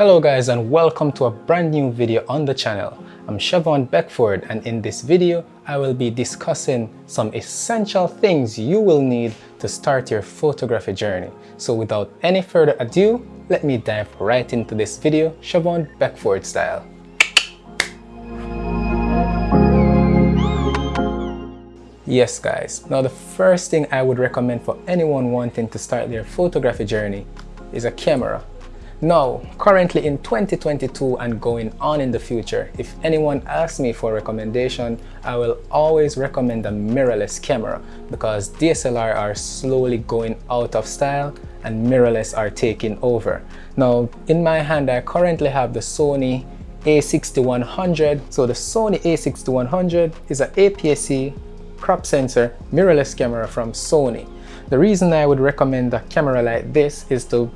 Hello guys and welcome to a brand new video on the channel. I'm Chevon Beckford and in this video I will be discussing some essential things you will need to start your photography journey. So without any further ado, let me dive right into this video Chevon Beckford style. Yes guys, now the first thing I would recommend for anyone wanting to start their photography journey is a camera. Now, currently in 2022 and going on in the future, if anyone asks me for a recommendation, I will always recommend a mirrorless camera because DSLR are slowly going out of style and mirrorless are taking over. Now, in my hand, I currently have the Sony a6100. So the Sony a6100 is an APS-C crop sensor mirrorless camera from Sony. The reason I would recommend a camera like this is to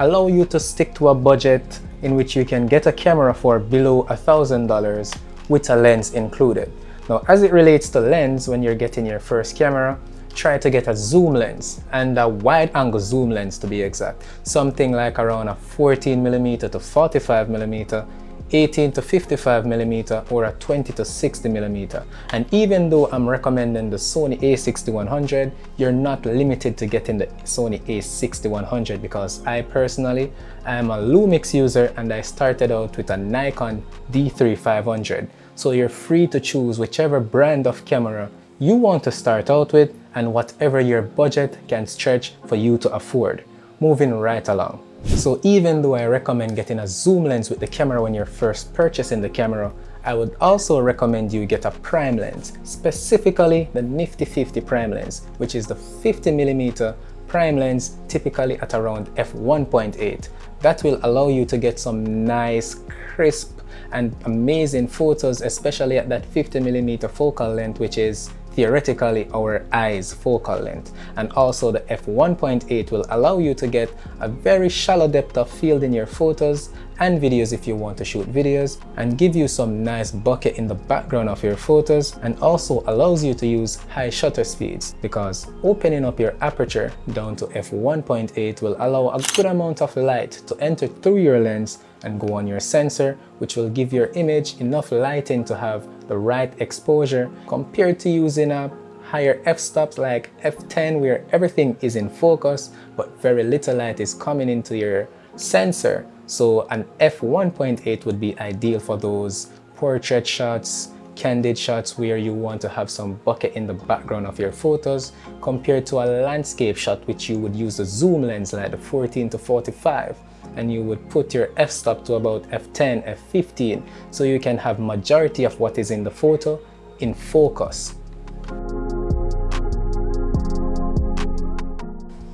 allow you to stick to a budget in which you can get a camera for below a thousand dollars with a lens included. Now as it relates to lens when you're getting your first camera try to get a zoom lens and a wide angle zoom lens to be exact something like around a 14 millimeter to 45 millimeter 18 to 55 millimeter or a 20 to 60 millimeter. And even though I'm recommending the Sony a6100, you're not limited to getting the Sony a6100 because I personally am a Lumix user and I started out with a Nikon D3500. So you're free to choose whichever brand of camera you want to start out with and whatever your budget can stretch for you to afford. Moving right along. So even though I recommend getting a zoom lens with the camera when you're first purchasing the camera, I would also recommend you get a prime lens, specifically the Nifty 50 prime lens, which is the 50mm prime lens typically at around f1.8. That will allow you to get some nice, crisp and amazing photos, especially at that 50mm focal length, which is theoretically our eyes focal length. And also the f1.8 will allow you to get a very shallow depth of field in your photos and videos if you want to shoot videos and give you some nice bokeh in the background of your photos and also allows you to use high shutter speeds because opening up your aperture down to f1.8 will allow a good amount of light to enter through your lens and go on your sensor which will give your image enough lighting to have the right exposure compared to using a higher f-stops like f10 where everything is in focus but very little light is coming into your sensor. So an f1.8 would be ideal for those portrait shots candid shots where you want to have some bokeh in the background of your photos compared to a landscape shot which you would use a zoom lens like the 14 to 45 and you would put your f-stop to about f10, f15 so you can have majority of what is in the photo in focus.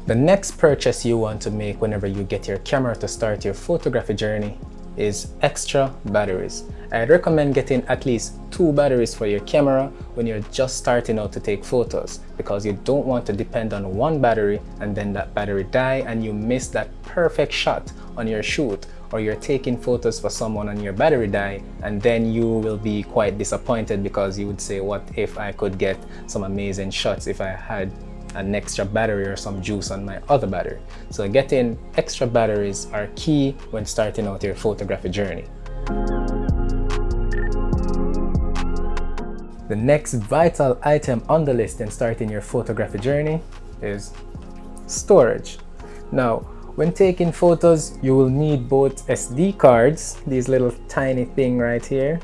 The next purchase you want to make whenever you get your camera to start your photography journey is extra batteries. I'd recommend getting at least two batteries for your camera when you're just starting out to take photos because you don't want to depend on one battery and then that battery die and you miss that perfect shot on your shoot or you're taking photos for someone and your battery die and then you will be quite disappointed because you would say what if I could get some amazing shots if I had an extra battery or some juice on my other battery. So getting extra batteries are key when starting out your photography journey. The next vital item on the list in starting your photography journey is storage. Now, when taking photos, you will need both SD cards, these little tiny thing right here.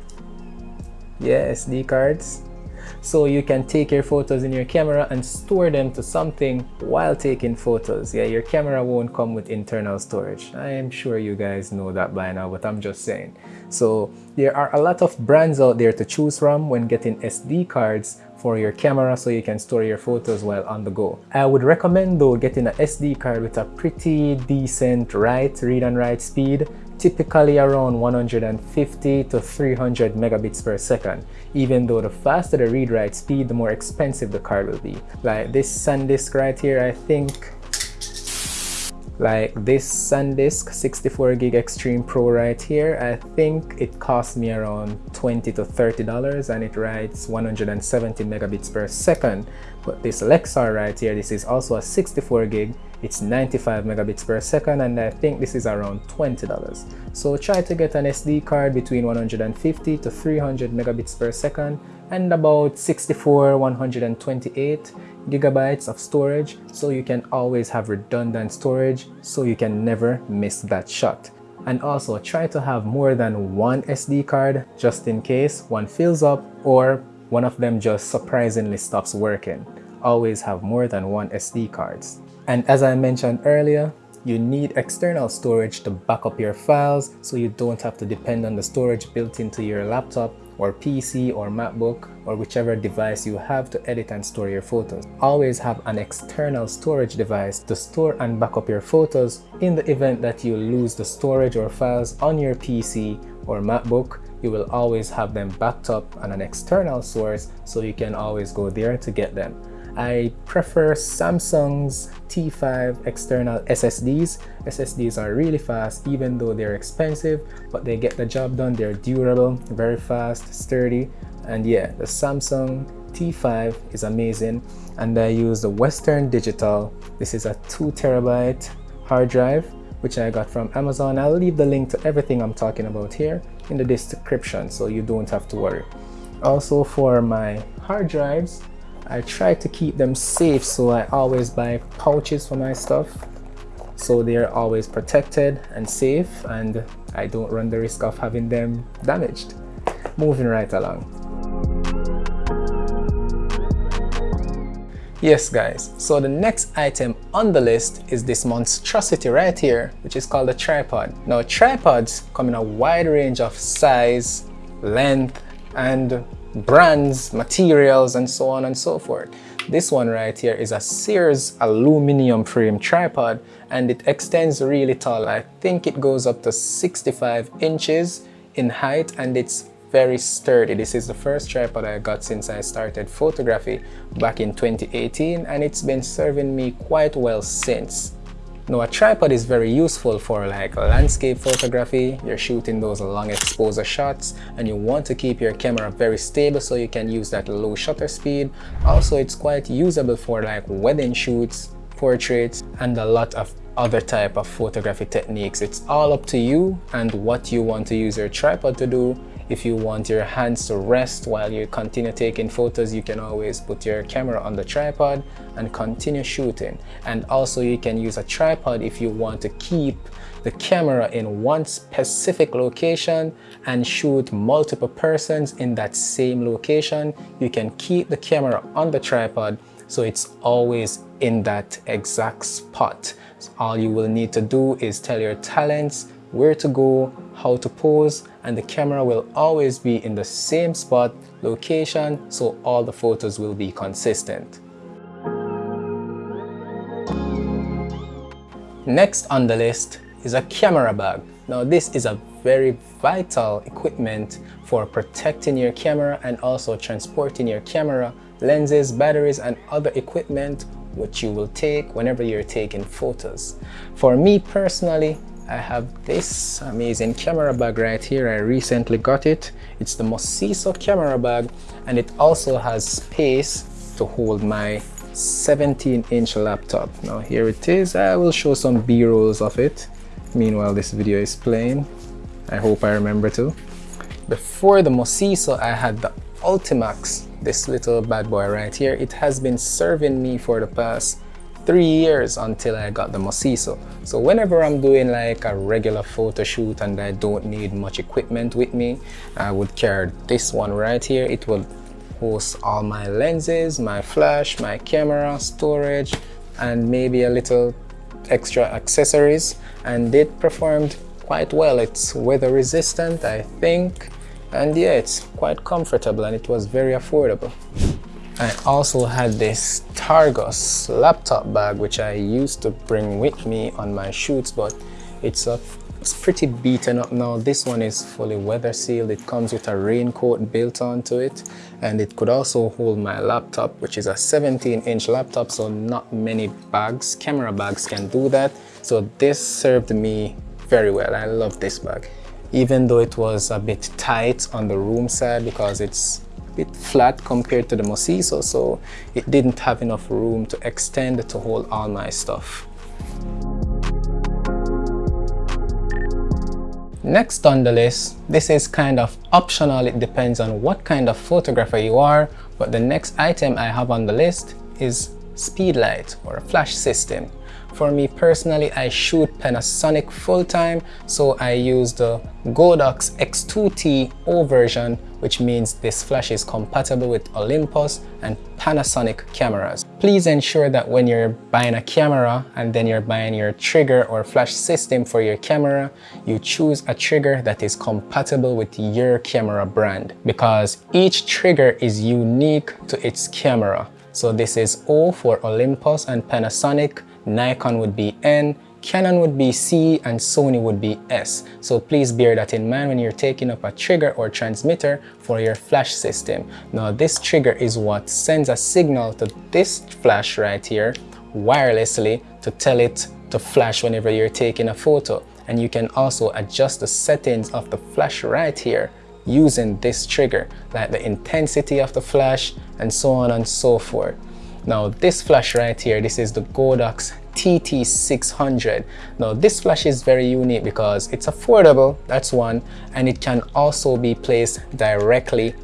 Yeah, SD cards so you can take your photos in your camera and store them to something while taking photos. Yeah your camera won't come with internal storage. I am sure you guys know that by now but i'm just saying. So there are a lot of brands out there to choose from when getting sd cards for your camera so you can store your photos while on the go. I would recommend though getting a SD card with a pretty decent write, read and write speed typically around 150 to 300 megabits per second. Even though the faster the read write speed the more expensive the card will be. Like this SanDisk right here I think like this SanDisk 64 gig Extreme Pro right here I think it cost me around 20 to 30 dollars and it writes 170 megabits per second. But this Lexar right here this is also a 64 gig it's 95 megabits per second and I think this is around $20 so try to get an SD card between 150 to 300 megabits per second and about 64 128 gigabytes of storage. So you can always have redundant storage so you can never miss that shot. And also try to have more than one SD card just in case one fills up or one of them just surprisingly stops working. Always have more than one SD cards. And as I mentioned earlier you need external storage to back up your files so you don't have to depend on the storage built into your laptop or PC or MacBook or whichever device you have to edit and store your photos. Always have an external storage device to store and backup your photos in the event that you lose the storage or files on your PC or MacBook you will always have them backed up on an external source so you can always go there to get them. I prefer Samsung's T5 external SSDs. SSDs are really fast even though they're expensive but they get the job done. They're durable, very fast, sturdy and yeah the Samsung T5 is amazing and I use the Western Digital. This is a 2 terabyte hard drive which I got from Amazon. I'll leave the link to everything I'm talking about here in the description so you don't have to worry. Also for my hard drives I try to keep them safe so I always buy pouches for my stuff so they're always protected and safe and I don't run the risk of having them damaged. Moving right along. Yes guys, so the next item on the list is this monstrosity right here which is called a tripod. Now tripods come in a wide range of size, length and brands, materials, and so on and so forth. This one right here is a Sears aluminum frame tripod and it extends really tall. I think it goes up to 65 inches in height and it's very sturdy. This is the first tripod I got since I started photography back in 2018 and it's been serving me quite well since. Now a tripod is very useful for like landscape photography, you're shooting those long exposure shots and you want to keep your camera very stable so you can use that low shutter speed. Also it's quite usable for like wedding shoots, portraits and a lot of other type of photography techniques. It's all up to you and what you want to use your tripod to do if you want your hands to rest while you continue taking photos, you can always put your camera on the tripod and continue shooting. And also you can use a tripod if you want to keep the camera in one specific location and shoot multiple persons in that same location. You can keep the camera on the tripod so it's always in that exact spot. So all you will need to do is tell your talents where to go, how to pose, and the camera will always be in the same spot, location, so all the photos will be consistent. Next on the list is a camera bag. Now this is a very vital equipment for protecting your camera and also transporting your camera, lenses, batteries, and other equipment which you will take whenever you're taking photos. For me personally, I have this amazing camera bag right here. I recently got it. It's the Mosiso camera bag and it also has space to hold my 17 inch laptop. Now here it is. I will show some b-rolls of it. Meanwhile this video is playing. I hope I remember to. Before the Mosiso I had the Ultimax, this little bad boy right here. It has been serving me for the past three years until I got the Mosiso. So whenever I'm doing like a regular photo shoot and I don't need much equipment with me, I would carry this one right here. It will host all my lenses, my flash, my camera, storage, and maybe a little extra accessories. And it performed quite well. It's weather resistant, I think. And yeah, it's quite comfortable and it was very affordable. I also had this Targus laptop bag which I used to bring with me on my shoots but it's a it's pretty beaten up now. This one is fully weather sealed. It comes with a raincoat built onto it and it could also hold my laptop which is a 17 inch laptop so not many bags, camera bags can do that. So this served me very well. I love this bag. Even though it was a bit tight on the room side because it's bit flat compared to the Mosiso, so it didn't have enough room to extend to hold all my stuff. Next on the list, this is kind of optional, it depends on what kind of photographer you are, but the next item I have on the list is speedlight or a flash system. For me personally, I shoot Panasonic full-time, so I use the Godox X2T O version, which means this flash is compatible with Olympus and Panasonic cameras. Please ensure that when you're buying a camera and then you're buying your trigger or flash system for your camera, you choose a trigger that is compatible with your camera brand because each trigger is unique to its camera. So this is O for Olympus and Panasonic, Nikon would be N, Canon would be C and Sony would be S. So please bear that in mind when you're taking up a trigger or transmitter for your flash system. Now this trigger is what sends a signal to this flash right here wirelessly to tell it to flash whenever you're taking a photo. And you can also adjust the settings of the flash right here using this trigger, like the intensity of the flash and so on and so forth. Now this flash right here, this is the Godox TT600. Now this flash is very unique because it's affordable, that's one, and it can also be placed directly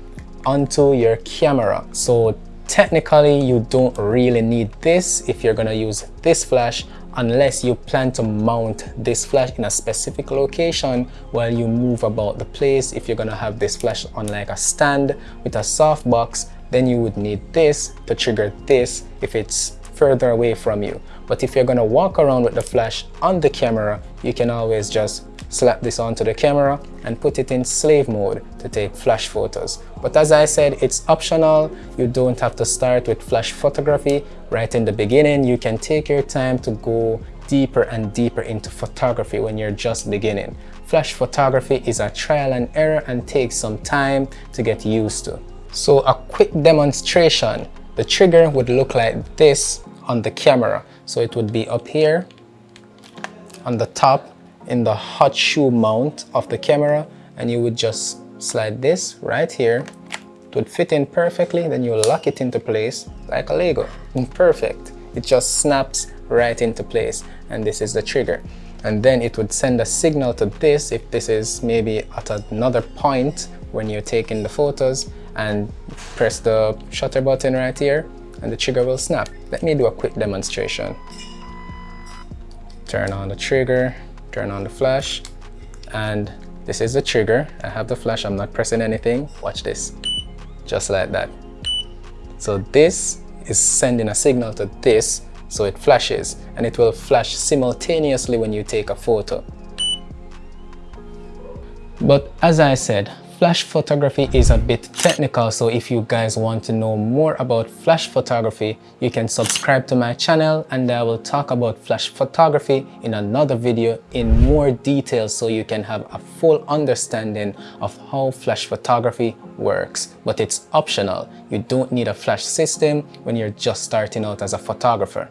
onto your camera. So technically you don't really need this if you're gonna use this flash unless you plan to mount this flash in a specific location while you move about the place. If you're gonna have this flash on like a stand with a softbox, then you would need this to trigger this if it's further away from you. But if you're gonna walk around with the flash on the camera, you can always just slap this onto the camera and put it in slave mode to take flash photos. But as I said, it's optional. You don't have to start with flash photography right in the beginning. You can take your time to go deeper and deeper into photography when you're just beginning. Flash photography is a trial and error and takes some time to get used to. So a quick demonstration, the trigger would look like this on the camera. So it would be up here on the top in the hot shoe mount of the camera and you would just slide this right here. It would fit in perfectly, then you lock it into place like a Lego. Perfect. It just snaps right into place and this is the trigger. And then it would send a signal to this if this is maybe at another point when you're taking the photos and press the shutter button right here and the trigger will snap. Let me do a quick demonstration. Turn on the trigger, turn on the flash, and this is the trigger. I have the flash, I'm not pressing anything. Watch this, just like that. So this is sending a signal to this, so it flashes, and it will flash simultaneously when you take a photo. But as I said, Flash photography is a bit technical, so if you guys want to know more about flash photography, you can subscribe to my channel and I will talk about flash photography in another video in more detail so you can have a full understanding of how flash photography works. But it's optional. You don't need a flash system when you're just starting out as a photographer.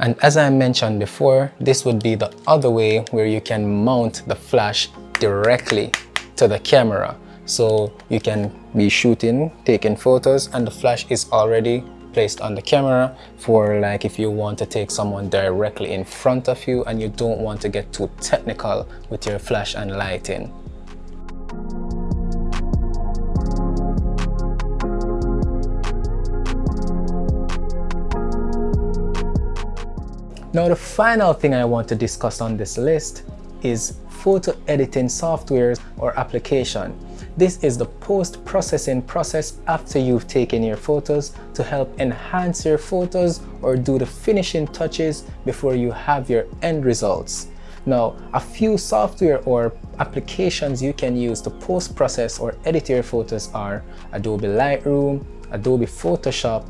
And as I mentioned before, this would be the other way where you can mount the flash directly to the camera. So you can be shooting, taking photos and the flash is already placed on the camera for like if you want to take someone directly in front of you and you don't want to get too technical with your flash and lighting. Now the final thing I want to discuss on this list is photo editing softwares or application. This is the post-processing process after you've taken your photos to help enhance your photos or do the finishing touches before you have your end results. Now, a few software or applications you can use to post-process or edit your photos are Adobe Lightroom, Adobe Photoshop,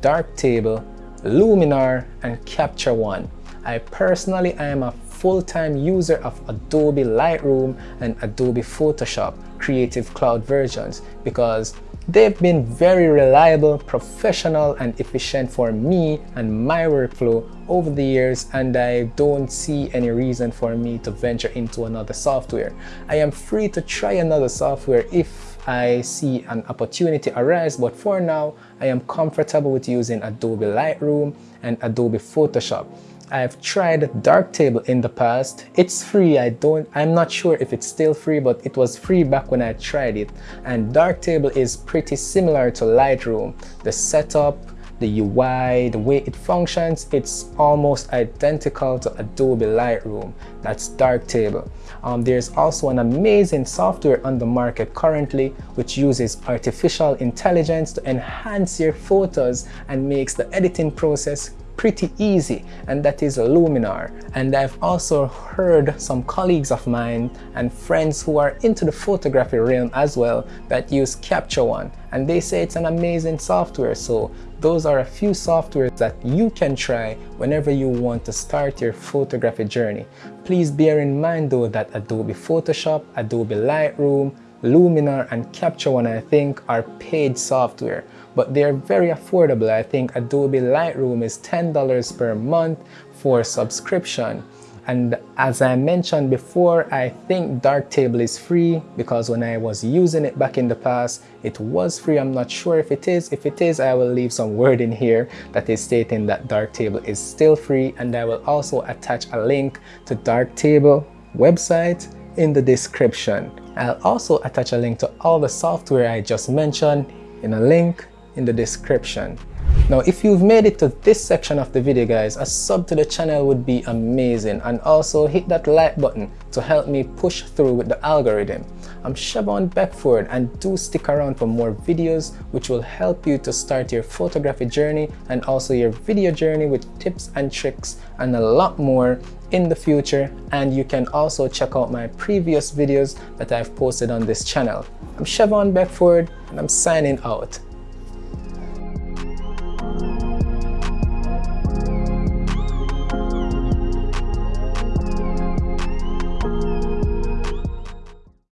Darktable, Luminar, and Capture One. I personally am a full-time user of Adobe Lightroom and Adobe Photoshop Creative Cloud versions because They've been very reliable, professional, and efficient for me and my workflow over the years and I don't see any reason for me to venture into another software. I am free to try another software if I see an opportunity arise but for now I am comfortable with using Adobe Lightroom and Adobe Photoshop. I've tried Darktable in the past. It's free. I don't, I'm not sure if it's still free, but it was free back when I tried it. And Darktable is pretty similar to Lightroom. The setup, the UI, the way it functions, it's almost identical to Adobe Lightroom. That's Darktable. Um, there's also an amazing software on the market currently which uses artificial intelligence to enhance your photos and makes the editing process pretty easy and that is Luminar. And I've also heard some colleagues of mine and friends who are into the photography realm as well that use Capture One and they say it's an amazing software. So those are a few softwares that you can try whenever you want to start your photography journey. Please bear in mind though that Adobe Photoshop, Adobe Lightroom, Luminar and Capture One I think are paid software but they're very affordable. I think Adobe Lightroom is $10 per month for subscription. And as I mentioned before, I think Darktable is free because when I was using it back in the past, it was free. I'm not sure if it is. If it is, I will leave some word in here that is stating that Darktable is still free. And I will also attach a link to Darktable website in the description. I'll also attach a link to all the software I just mentioned in a link in the description. Now, if you've made it to this section of the video, guys, a sub to the channel would be amazing. And also hit that like button to help me push through with the algorithm. I'm Shavon Beckford and do stick around for more videos which will help you to start your photography journey and also your video journey with tips and tricks and a lot more in the future and you can also check out my previous videos that I've posted on this channel. I'm Shavon Beckford and I'm signing out.